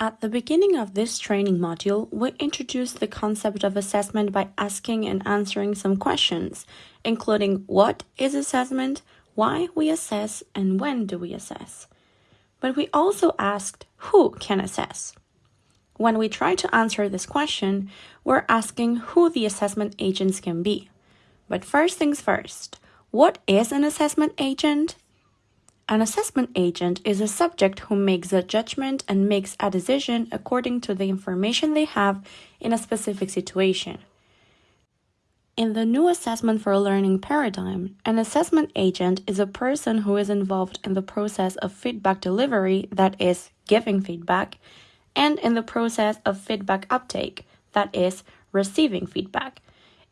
At the beginning of this training module, we introduced the concept of assessment by asking and answering some questions, including what is assessment, why we assess, and when do we assess. But we also asked who can assess. When we try to answer this question, we're asking who the assessment agents can be. But first things first, what is an assessment agent? An assessment agent is a subject who makes a judgment and makes a decision according to the information they have in a specific situation. In the new assessment for learning paradigm, an assessment agent is a person who is involved in the process of feedback delivery, that is, giving feedback, and in the process of feedback uptake, that is, receiving feedback.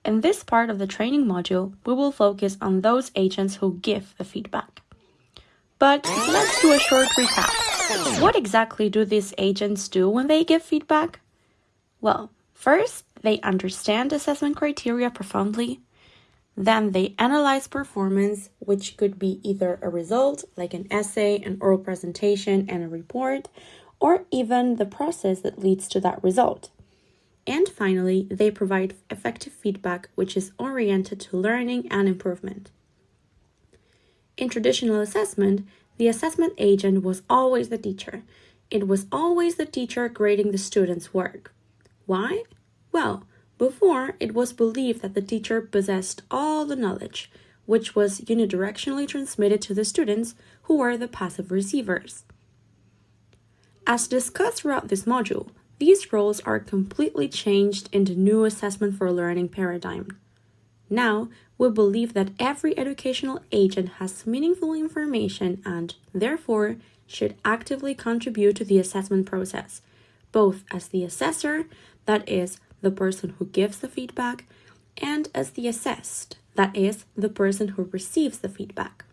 In this part of the training module, we will focus on those agents who give the feedback. But let's do a short recap. What exactly do these agents do when they give feedback? Well, first, they understand assessment criteria profoundly. Then they analyze performance, which could be either a result, like an essay, an oral presentation, and a report, or even the process that leads to that result. And finally, they provide effective feedback, which is oriented to learning and improvement. In traditional assessment, the assessment agent was always the teacher. It was always the teacher grading the student's work. Why? Well, before it was believed that the teacher possessed all the knowledge, which was unidirectionally transmitted to the students who were the passive receivers. As discussed throughout this module, these roles are completely changed in the new assessment for learning paradigm. Now, we believe that every educational agent has meaningful information and, therefore, should actively contribute to the assessment process, both as the assessor, that is, the person who gives the feedback, and as the assessed, that is, the person who receives the feedback.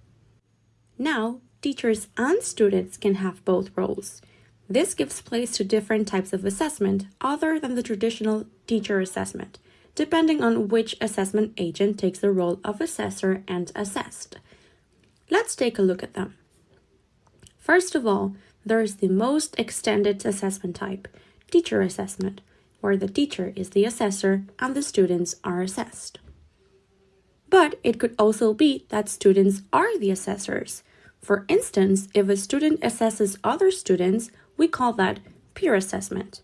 Now, teachers and students can have both roles. This gives place to different types of assessment other than the traditional teacher assessment depending on which assessment agent takes the role of assessor and assessed. Let's take a look at them. First of all, there is the most extended assessment type, teacher assessment, where the teacher is the assessor and the students are assessed. But it could also be that students are the assessors. For instance, if a student assesses other students, we call that peer assessment.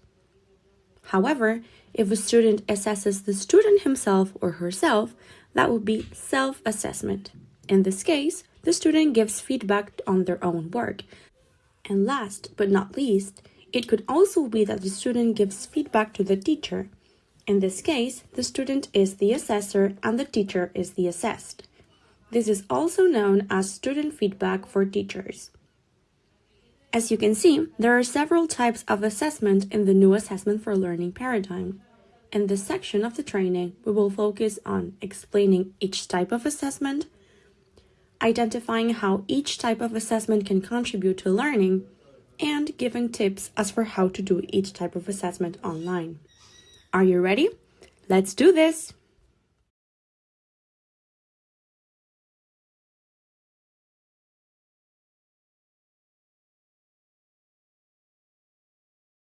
However, if a student assesses the student himself or herself, that would be self-assessment. In this case, the student gives feedback on their own work. And last but not least, it could also be that the student gives feedback to the teacher. In this case, the student is the assessor and the teacher is the assessed. This is also known as student feedback for teachers. As you can see, there are several types of assessment in the new assessment for learning paradigm. In this section of the training, we will focus on explaining each type of assessment, identifying how each type of assessment can contribute to learning, and giving tips as for how to do each type of assessment online. Are you ready? Let's do this!